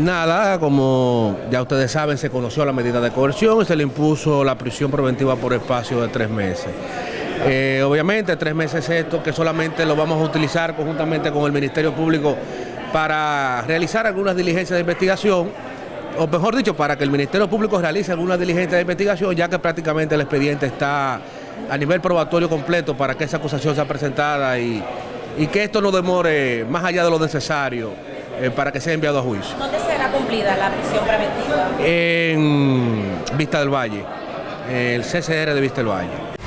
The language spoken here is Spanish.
Nada, como ya ustedes saben, se conoció la medida de coerción y se le impuso la prisión preventiva por espacio de tres meses. Eh, obviamente, tres meses esto que solamente lo vamos a utilizar conjuntamente con el Ministerio Público para realizar algunas diligencias de investigación, o mejor dicho, para que el Ministerio Público realice algunas diligencias de investigación, ya que prácticamente el expediente está a nivel probatorio completo para que esa acusación sea presentada y, y que esto no demore más allá de lo necesario eh, para que sea enviado a juicio. ¿Dónde será cumplida la prisión preventiva? En Vista del Valle, el CCR de Vista del Valle.